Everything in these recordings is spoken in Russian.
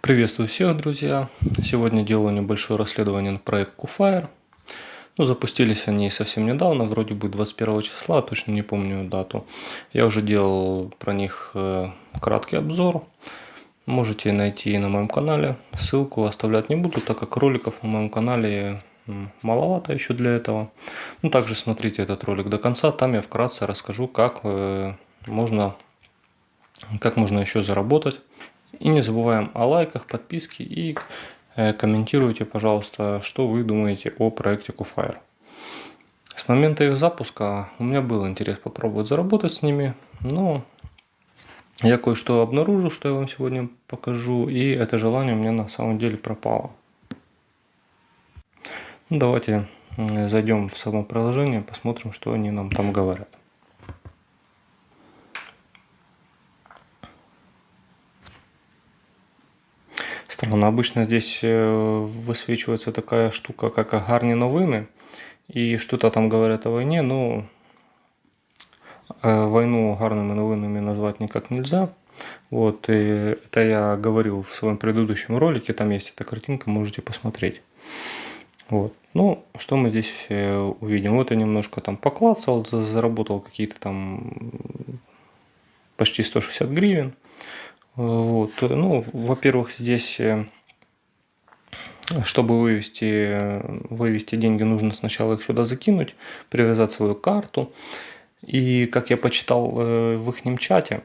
Приветствую всех, друзья! Сегодня делаю небольшое расследование на проект Qfire. Ну, запустились они совсем недавно, вроде бы 21 числа, точно не помню дату. Я уже делал про них э, краткий обзор. Можете найти на моем канале. Ссылку оставлять не буду, так как роликов на моем канале маловато еще для этого. Ну, также смотрите этот ролик до конца, там я вкратце расскажу, как э, можно, как можно еще заработать и не забываем о лайках, подписке и э, комментируйте, пожалуйста, что вы думаете о проекте Qfire. С момента их запуска у меня был интерес попробовать заработать с ними, но я кое-что обнаружил, что я вам сегодня покажу, и это желание у меня на самом деле пропало. Ну, давайте зайдем в само приложение, посмотрим, что они нам там говорят. Странно, обычно здесь э, высвечивается такая штука, как гарні новины, и что-то там говорят о войне, но э, войну гарными новинами назвать никак нельзя. Вот, и это я говорил в своем предыдущем ролике, там есть эта картинка, можете посмотреть. Вот. Ну, что мы здесь э, увидим? Вот я немножко там поклацал, заработал какие-то там почти 160 гривен. Вот. Ну, во-первых, здесь, э, чтобы вывести, вывести деньги, нужно сначала их сюда закинуть, привязать свою карту. И, как я почитал э, в их чате,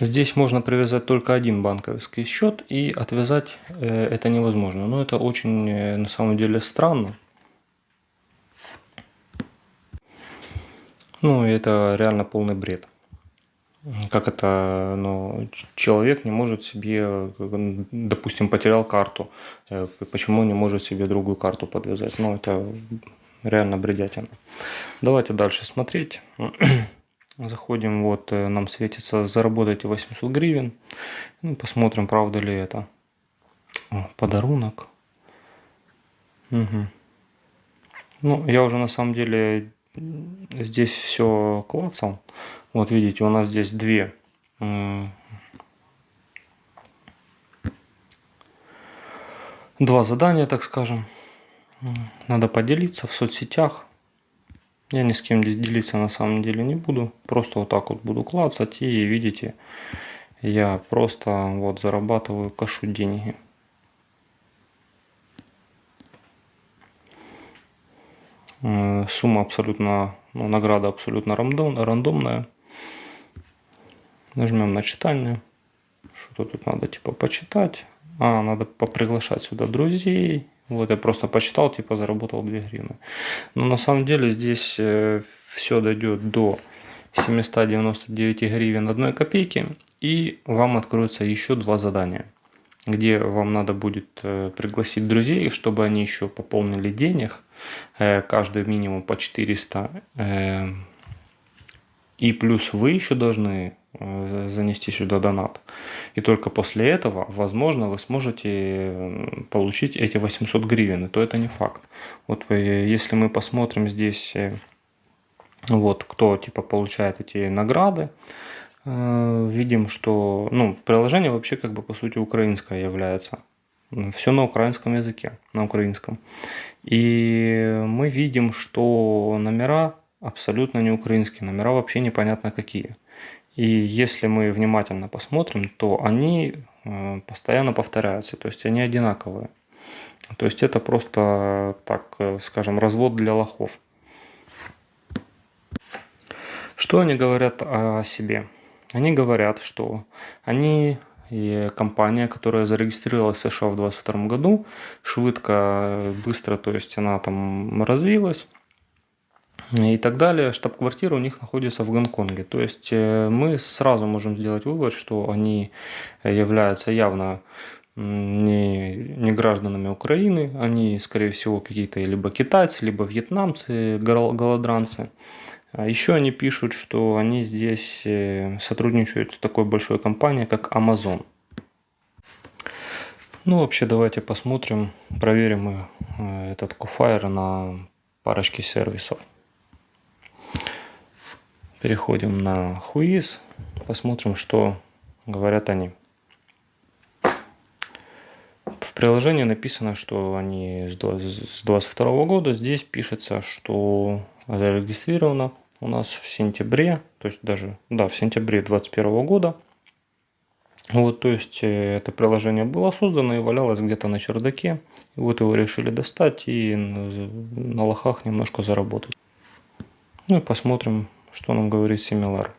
здесь можно привязать только один банковский счет, и отвязать э, это невозможно. Но это очень, на самом деле, странно. Ну, это реально полный бред как это, ну, человек не может себе, допустим, потерял карту, э, почему не может себе другую карту подвязать? Ну, это реально бредятина. Давайте дальше смотреть. Заходим, вот э, нам светится заработайте 800 гривен. Ну, посмотрим, правда ли это. О, подарунок. Угу. Ну, я уже на самом деле здесь все клацал. Вот видите, у нас здесь две два задания, так скажем. Надо поделиться в соцсетях. Я ни с кем делиться на самом деле не буду. Просто вот так вот буду клацать. И видите, я просто вот зарабатываю, кашу деньги. Сумма абсолютно, ну, награда абсолютно рандом, рандомная. Нажмем на читальное. Что-то тут надо типа почитать. А, надо поприглашать сюда друзей. Вот я просто почитал, типа заработал 2 гривны. Но на самом деле здесь э, все дойдет до 799 гривен 1 копейки. И вам откроется еще два задания где вам надо будет э, пригласить друзей, чтобы они еще пополнили денег, э, каждый минимум по 400, и плюс вы еще должны Э, занести сюда донат. И только после этого, возможно, вы сможете получить эти 800 гривен, то это не факт. Вот э, если мы посмотрим здесь, э, вот кто типа получает эти награды, видим, что ну, приложение вообще как бы по сути украинское является. Все на украинском языке, на украинском. И мы видим, что номера абсолютно не украинские, номера вообще непонятно какие. И если мы внимательно посмотрим, то они э, постоянно повторяются, то есть они одинаковые. То есть это просто, так э, скажем, развод для лохов. Что они говорят о себе? Они говорят, что они и компания, которая зарегистрировалась в США в 2022 году, швидко, быстро, то есть она там развилась, и так далее. Штаб-квартира у них находится в Гонконге. То есть э, мы сразу можем сделать вывод, что они являются явно не, не гражданами Украины, они, скорее всего, какие-то либо китайцы, либо вьетнамцы, голодранцы. А еще они пишут, что они здесь э, сотрудничают с такой большой компанией, как Amazon. Ну, вообще, давайте посмотрим, проверим э, этот Qfire на парочке сервисов. Переходим на Whois, посмотрим, что говорят они. В приложении написано, что они с 2022 года. Здесь пишется, что зарегистрировано у нас в сентябре, то есть даже, да, в сентябре 2021 года. Вот, то есть э, это приложение было создано и валялось где-то на чердаке. И вот его решили достать и на лохах немножко заработать. Ну и посмотрим, что нам говорит Similar.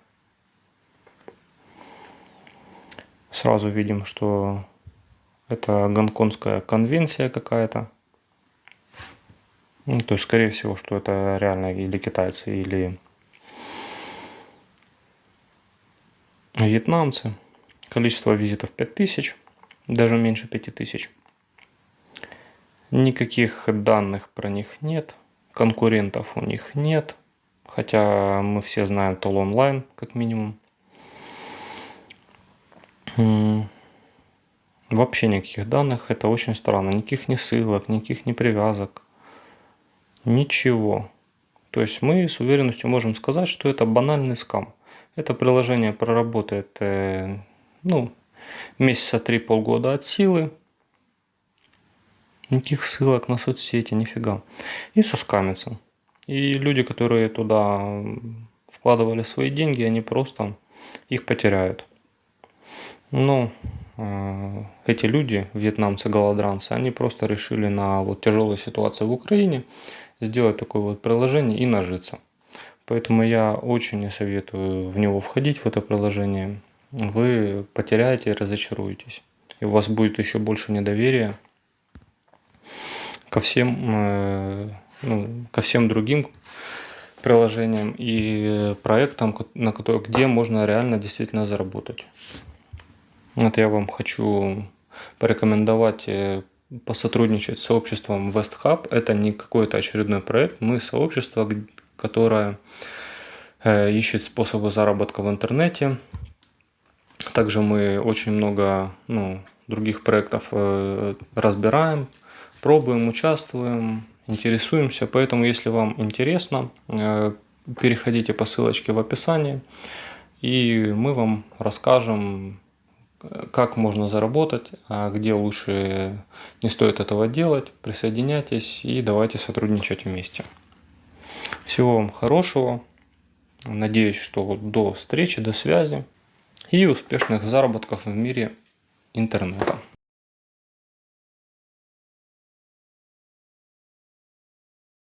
Сразу видим, что это гонконгская конвенция какая-то. Ну, то есть, скорее всего, что это реально или китайцы, или вьетнамцы. Количество визитов 5000, даже меньше 5000. Никаких данных про них нет, конкурентов у них нет. Хотя мы все знаем Тол онлайн, как минимум. Вообще никаких данных, это очень странно. Никаких ни ссылок, никаких ни привязок. Ничего. То есть мы с уверенностью можем сказать, что это банальный скам. Это приложение проработает э, ну, месяца три полгода от силы. Никаких ссылок на соцсети, нифига. И соскамится. И люди, которые туда вкладывали свои деньги, они просто их потеряют. Но э, эти люди, вьетнамцы, голодранцы, они просто решили на вот тяжелой ситуации в Украине сделать такое вот приложение и нажиться. Поэтому я очень не советую в него входить, в это приложение. Вы потеряете и разочаруетесь. И у вас будет еще больше недоверия ко всем, э, ну, ко всем другим приложениям и проектам, на которых, где можно реально действительно заработать. Вот я вам хочу порекомендовать э, посотрудничать с сообществом WestHub. Это не какой-то очередной проект. Мы сообщество, которое э, ищет способы заработка в интернете. Также мы очень много ну, других проектов э, разбираем, пробуем, участвуем, интересуемся. Поэтому, если вам интересно, переходите по ссылочке в описании, и мы вам расскажем как можно заработать, а где лучше не стоит этого делать. Присоединяйтесь и давайте сотрудничать вместе. Всего вам хорошего. Надеюсь, что до встречи, до связи и успешных заработков в мире интернета.